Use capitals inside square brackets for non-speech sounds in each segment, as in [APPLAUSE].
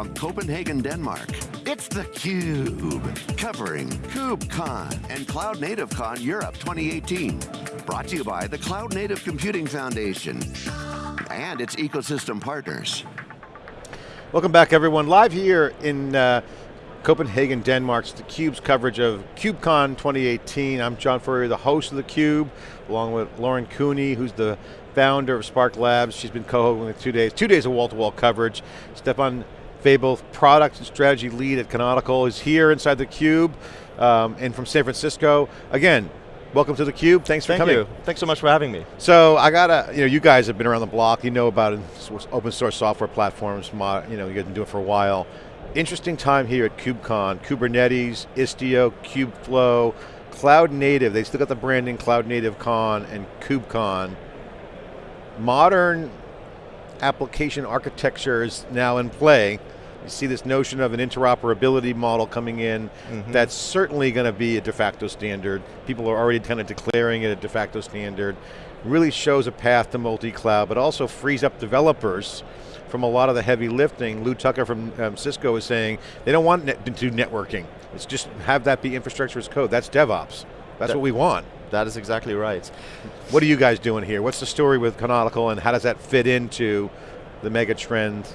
from Copenhagen, Denmark, it's theCUBE, covering KubeCon and Cloud Native Con Europe 2018. Brought to you by the Cloud Native Computing Foundation and its ecosystem partners. Welcome back everyone, live here in uh, Copenhagen, Denmark. It's theCUBE's coverage of KubeCon 2018. I'm John Furrier, the host of theCUBE, along with Lauren Cooney, who's the founder of Spark Labs. She's been co-hosting two days, two days of wall-to-wall -wall coverage. Stefan Fabel, product and strategy lead at Canonical, is here inside theCUBE, um, and from San Francisco. Again, welcome to theCUBE, thanks for Thank coming. You. Thanks so much for having me. So I got to, you know, you guys have been around the block, you know about open source software platforms, you know, you've been doing it for a while. Interesting time here at KubeCon, Kubernetes, Istio, Kubeflow, Cloud Native, they still got the branding Cloud Native Con and KubeCon. Modern application architecture is now in play. You see this notion of an interoperability model coming in mm -hmm. that's certainly going to be a de facto standard. People are already kind of declaring it a de facto standard. Really shows a path to multi-cloud, but also frees up developers from a lot of the heavy lifting. Lew Tucker from um, Cisco is saying they don't want net to do networking. It's just have that be infrastructure as code. That's DevOps. That's that, what we want. That is exactly right. What are you guys doing here? What's the story with Canonical and how does that fit into the mega trend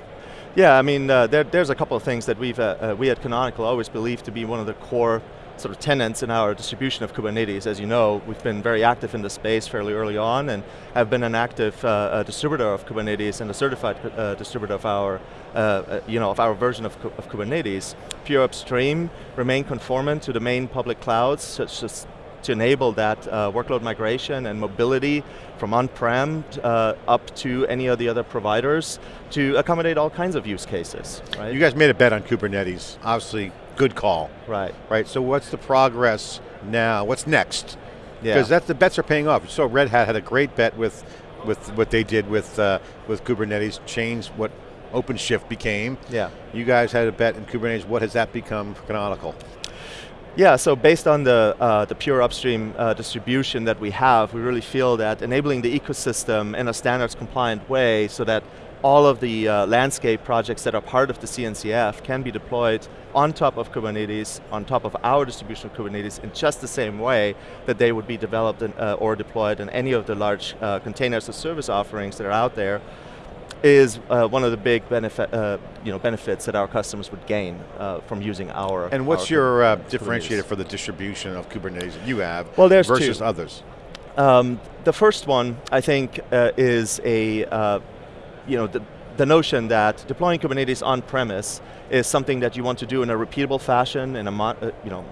yeah, I mean, uh, there, there's a couple of things that we've, uh, uh, we at Canonical always believe to be one of the core sort of tenants in our distribution of Kubernetes. As you know, we've been very active in the space fairly early on and have been an active uh, uh, distributor of Kubernetes and a certified uh, distributor of our, uh, uh, you know, of our version of, of Kubernetes. Pure upstream, remain conformant to the main public clouds, such as to enable that uh, workload migration and mobility from on-prem uh, up to any of the other providers to accommodate all kinds of use cases. Right? You guys made a bet on Kubernetes, obviously good call. Right. Right, so what's the progress now? What's next? Yeah. Because that's the bets are paying off. So Red Hat had a great bet with with what they did with uh, with Kubernetes, changed what OpenShift became. Yeah. You guys had a bet in Kubernetes. What has that become for Canonical? Yeah, so based on the, uh, the pure upstream uh, distribution that we have, we really feel that enabling the ecosystem in a standards compliant way so that all of the uh, landscape projects that are part of the CNCF can be deployed on top of Kubernetes, on top of our distribution of Kubernetes in just the same way that they would be developed in, uh, or deployed in any of the large uh, containers or service offerings that are out there is uh, one of the big benefit, uh, you know, benefits that our customers would gain uh, from using our And what's our your uh, differentiator for the distribution of Kubernetes that you have well, there's versus two. others? Um, the first one, I think, uh, is a, uh, you know, the, the notion that deploying Kubernetes on-premise is something that you want to do in a repeatable fashion, in a, you know,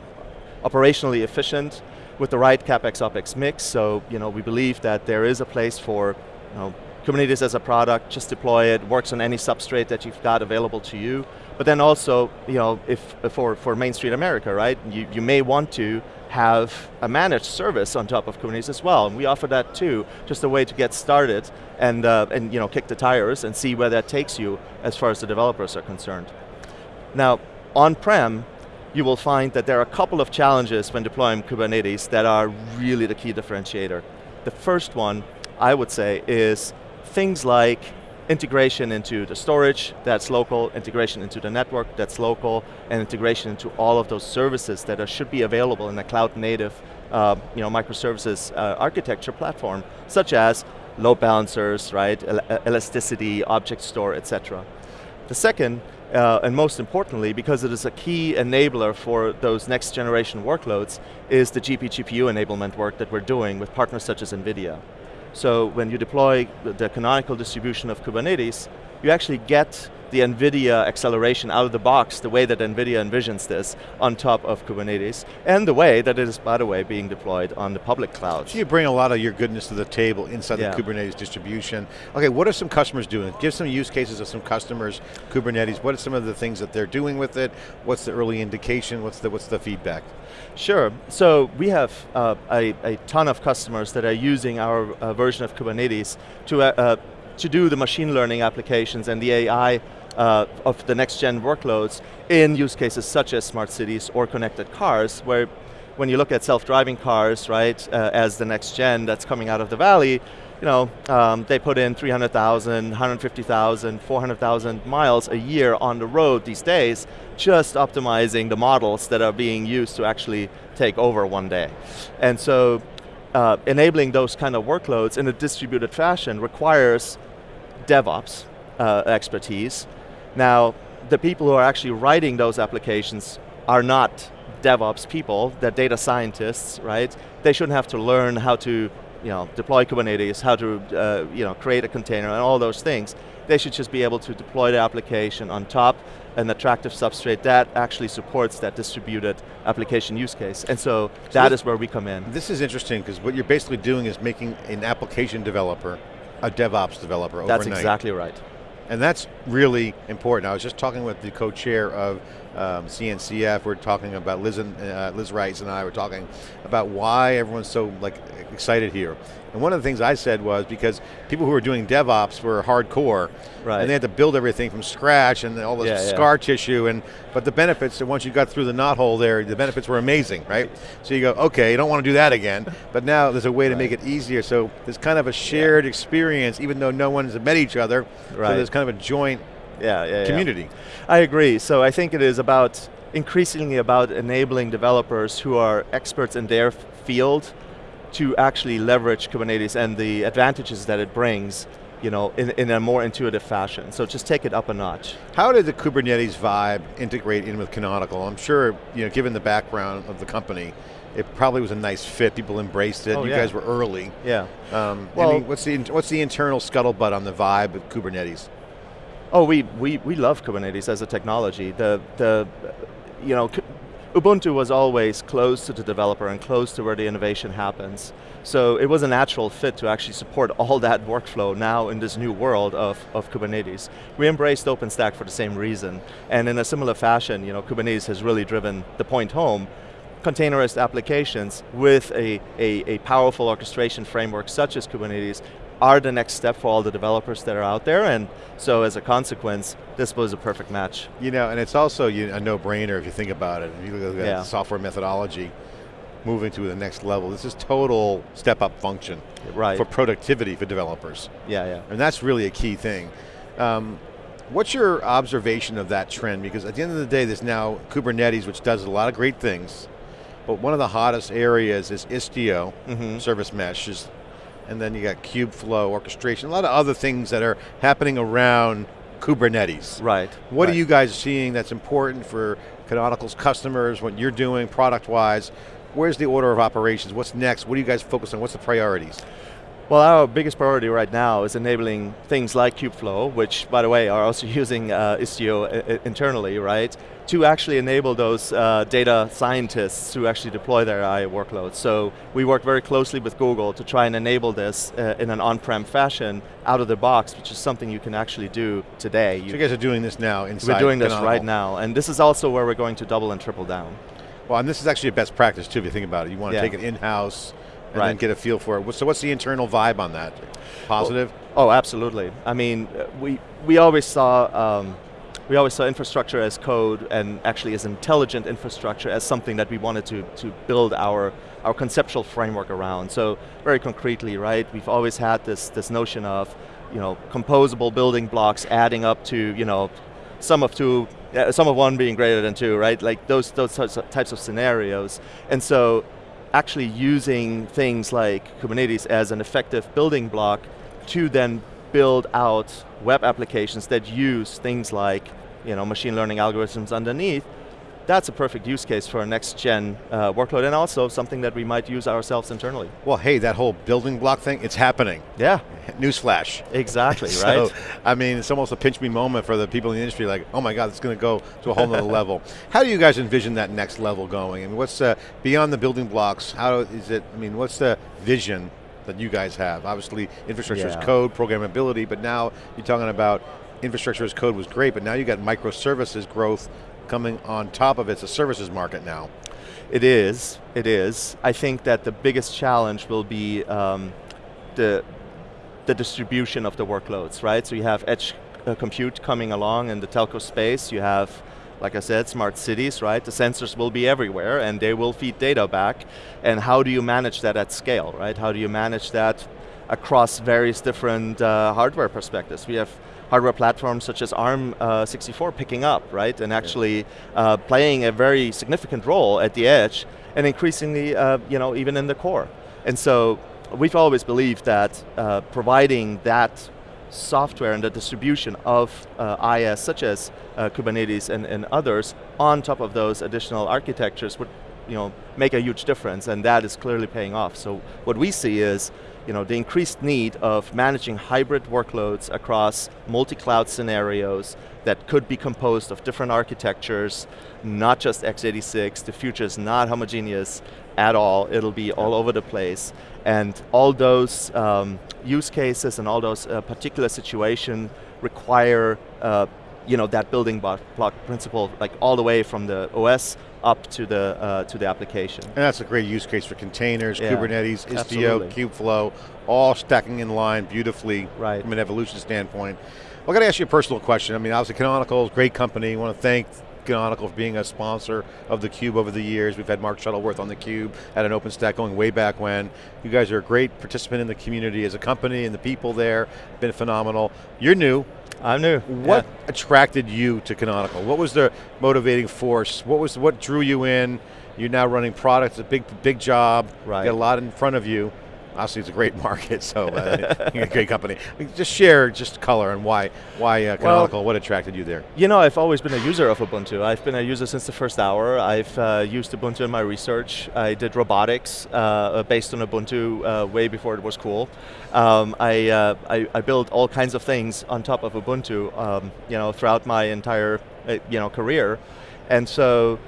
operationally efficient, with the right CapEx OpEx mix. So, you know, we believe that there is a place for, you know, Kubernetes as a product, just deploy it, works on any substrate that you've got available to you. But then also, you know, if for, for Main Street America, right, you, you may want to have a managed service on top of Kubernetes as well, and we offer that too, just a way to get started and, uh, and you know, kick the tires and see where that takes you as far as the developers are concerned. Now, on-prem, you will find that there are a couple of challenges when deploying Kubernetes that are really the key differentiator. The first one, I would say, is things like integration into the storage that's local, integration into the network that's local, and integration into all of those services that are, should be available in a cloud native uh, you know, microservices uh, architecture platform, such as load balancers, right, El elasticity, object store, etc. The second, uh, and most importantly, because it is a key enabler for those next generation workloads, is the GPGPU enablement work that we're doing with partners such as NVIDIA. So when you deploy the canonical distribution of Kubernetes, you actually get the NVIDIA acceleration out of the box, the way that NVIDIA envisions this on top of Kubernetes, and the way that it is, by the way, being deployed on the public clouds. So you bring a lot of your goodness to the table inside yeah. the Kubernetes distribution. Okay, what are some customers doing? Give some use cases of some customers, Kubernetes, what are some of the things that they're doing with it? What's the early indication? What's the, what's the feedback? Sure, so we have uh, a, a, ton of customers that are using our uh, version of Kubernetes to, uh, uh to do the machine learning applications and the AI uh, of the next gen workloads in use cases such as smart cities or connected cars, where when you look at self-driving cars, right, uh, as the next gen that's coming out of the valley, you know, um, they put in 300,000, 150,000, 400,000 miles a year on the road these days, just optimizing the models that are being used to actually take over one day. And so, uh, enabling those kind of workloads in a distributed fashion requires DevOps uh, expertise. Now, the people who are actually writing those applications are not DevOps people, they're data scientists, right? They shouldn't have to learn how to you know, deploy Kubernetes, how to uh, you know, create a container and all those things. They should just be able to deploy the application on top an attractive substrate that actually supports that distributed application use case. And so, so that this, is where we come in. This is interesting because what you're basically doing is making an application developer a DevOps developer That's exactly right. And that's really important. I was just talking with the co-chair of um, CNCF, we're talking about Liz, and, uh, Liz Rice and I were talking about why everyone's so like excited here. And one of the things I said was because people who were doing DevOps were hardcore, right. and they had to build everything from scratch and all this yeah, scar yeah. tissue, and but the benefits, once you got through the knothole there, the benefits were amazing, right? So you go, okay, you don't want to do that again, but now there's a way to right. make it easier, so there's kind of a shared yeah. experience, even though no one's met each other, right. so there's kind of a joint yeah, yeah, community. I agree. So I think it is about increasingly about enabling developers who are experts in their field to actually leverage Kubernetes and the advantages that it brings you know, in, in a more intuitive fashion. So just take it up a notch. How did the Kubernetes vibe integrate in with Canonical? I'm sure, you know, given the background of the company, it probably was a nice fit. People embraced it. Oh, you yeah. guys were early. Yeah. Um, well, any, what's the what's the internal scuttlebutt on the vibe of Kubernetes? Oh, we, we, we love Kubernetes as a technology. The, the, you know, Ubuntu was always close to the developer and close to where the innovation happens. So it was a natural fit to actually support [LAUGHS] all that workflow now in this new world of, of Kubernetes. We embraced OpenStack for the same reason. And in a similar fashion, you know, Kubernetes has really driven the point home containerized applications with a, a, a, powerful orchestration framework such as Kubernetes are the next step for all the developers that are out there, and so as a consequence, this was a perfect match. You know, and it's also a no-brainer if you think about it. If you look at yeah. software methodology, moving to the next level, this is total step-up function right. for productivity for developers. Yeah, yeah. And that's really a key thing. Um, what's your observation of that trend? Because at the end of the day, there's now Kubernetes, which does a lot of great things, but one of the hottest areas is Istio, mm -hmm. service mesh, is and then you got Kubeflow, orchestration, a lot of other things that are happening around Kubernetes. Right. What right. are you guys seeing that's important for Canonical's customers, what you're doing product-wise? Where's the order of operations? What's next? What are you guys focused on? What's the priorities? Well, our biggest priority right now is enabling things like Kubeflow, which, by the way, are also [LAUGHS] using uh, Istio uh, internally, right? To actually enable those uh, data scientists to actually deploy their AI workloads. So we work very closely with Google to try and enable this uh, in an on-prem fashion out of the box, which is something you can actually do today. So you, guys are doing this now inside We're doing this right now, and this is also where we're going to double and triple down. Well, and this is actually a best practice too, if you think about it. You want to yeah. take it in-house, and right. then get a feel for it. So what's the internal vibe on that? Positive? Oh, oh absolutely. I mean, we, we always saw um, we always saw infrastructure as code and actually as intelligent infrastructure as something that we wanted to, to build our, our conceptual framework around. So very concretely, right, we've always had this, this notion of you know, composable building blocks adding up to you know, sum of two, uh, sum of one being greater than two, right? Like those, those types of scenarios. And so actually using things like Kubernetes as an effective building block to then build out web applications that use things like you know, machine learning algorithms underneath that's a perfect use case for a next gen uh, workload and also something that we might use ourselves internally. Well, hey, that whole building block thing, it's happening. Yeah. [LAUGHS] Newsflash. Exactly, [LAUGHS] so, right? I mean, it's almost a pinch me moment for the people in the industry like, oh my God, it's going to go to a whole nother [LAUGHS] level. How do you guys envision that next level going? I mean, what's, uh, beyond the building blocks, how is it, I mean, what's the vision that you guys have? Obviously, infrastructure yeah. is code, programmability, but now you're talking about infrastructure as code was great, but now you got microservices growth coming on top of it. It's a services market now. It is, it is. I think that the biggest challenge will be um, the, the distribution of the workloads, right? So you have edge uh, compute coming along in the telco space, you have like I said, smart cities, right? The sensors will be everywhere and they will feed data back. And how do you manage that at scale, right? How do you manage that across various different uh, hardware perspectives. We have hardware platforms such as ARM64 uh, picking up, right? And actually uh, playing a very significant role at the edge and increasingly, uh, you know, even in the core. And so we've always believed that uh, providing that software and the distribution of uh, IS, such as uh, Kubernetes and, and others, on top of those additional architectures would you know, make a huge difference, and that is clearly paying off. So what we see is you know, the increased need of managing hybrid workloads across multi-cloud scenarios that could be composed of different architectures, not just x86, the future is not homogeneous at all, it'll be all over the place. And all those um, use cases and all those uh, particular situations require uh, you know, that building block principle, like all the way from the OS up to the uh, to the application. And that's a great use case for containers, yeah, Kubernetes, Istio, absolutely. Kubeflow, all stacking in line beautifully right. from an evolution standpoint. Well, I got to ask you a personal question. I mean, obviously Canonical is a great company. I want to thank Canonical for being a sponsor of theCUBE over the years. We've had Mark Shuttleworth on theCUBE at an OpenStack going way back when. You guys are a great participant in the community as a company and the people there, been phenomenal. You're new, I'm new. What yeah. attracted you to Canonical? What was the motivating force? What was what drew you in? You're now running products, a big big job. Right. Got a lot in front of you obviously it's a great [LAUGHS] market, so uh, [LAUGHS] a great company. Just share just color and why why uh, Canonical, well, what attracted you there? You know, I've always been a user of Ubuntu. I've been a user since the first hour. I've uh, used Ubuntu in my research. I did robotics uh, based on Ubuntu uh, way before it was cool. Um, I, uh, I, I built all kinds of things on top of Ubuntu, um, you know, throughout my entire you know career, and so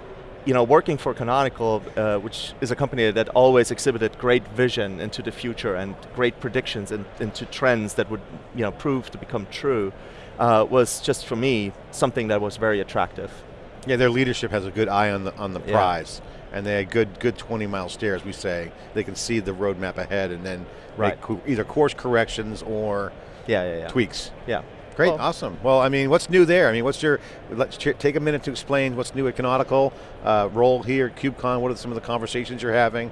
you know, working for Canonical, uh, which is a company that always exhibited great vision into the future and great predictions in, into trends that would you know, prove to become true, uh, was just for me, something that was very attractive. Yeah, their leadership has a good eye on the, on the prize. Yeah. And they had good, good 20 mile stare, as we say. They can see the roadmap ahead and then right. make either course corrections or yeah, yeah, yeah. tweaks. Yeah. Great, awesome. Well, I mean, what's new there? I mean, what's your, let's take a minute to explain what's new at Canonical, uh, role here at KubeCon, what are some of the conversations you're having?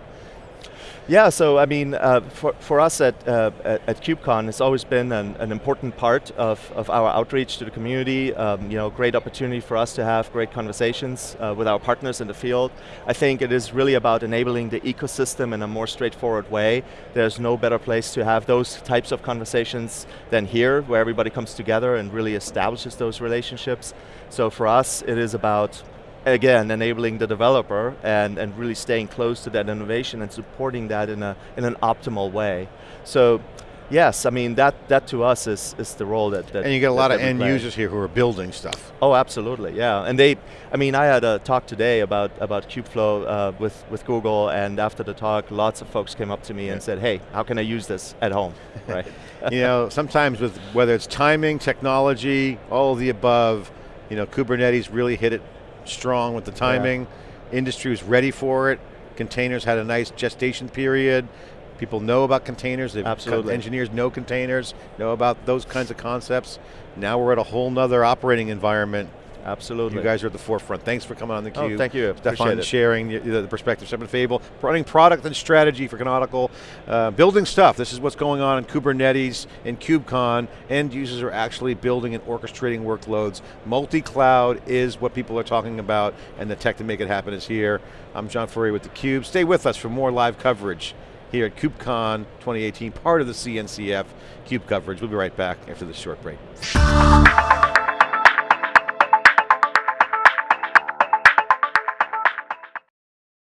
Yeah, so I mean, uh, for, for us at, uh, at, KubeCon, it's always been an, an, important part of, of our outreach to the community. Um, you know, great opportunity for us to have great conversations uh, with our partners in the field. I think it is really about enabling the ecosystem in a more straightforward way. There's no better place to have those types of conversations than here, where everybody comes together and really establishes those relationships. So for us, it is about again, enabling the developer and, and really staying close to that innovation and supporting that in, a, in an optimal way. So, yes, I mean, that, that to us is, is the role that, that And you get a lot of end play. users here who are building stuff. Oh, absolutely, yeah. And they, I mean, I had a talk today about, about Kubeflow uh, with, with Google, and after the talk, lots of folks came up to me yeah. and said, hey, how can I use this at home, [LAUGHS] right? you know, sometimes with, whether it's timing, technology, all of the above, you know, Kubernetes really hit it strong with the timing. Yeah. Industry was ready for it. Containers had a nice gestation period. People know about containers. Absolutely. Engineers know containers, know about those kinds of concepts. Now we're at a whole nother operating environment Absolutely. You guys are at the forefront. Thanks for coming on theCUBE. Oh, thank you, Stefan sharing the, the, perspective. Stefan Fabel, running product and strategy for Canonical, uh, building stuff. This is what's going on in Kubernetes and KubeCon. End users are actually building and orchestrating workloads. Multi-cloud is what people are talking about, and the tech to make it happen is here. I'm John Furrier with theCUBE. Stay with us for more live coverage here at KubeCon 2018, part of the CNCF CUBE coverage. We'll be right back after this short break.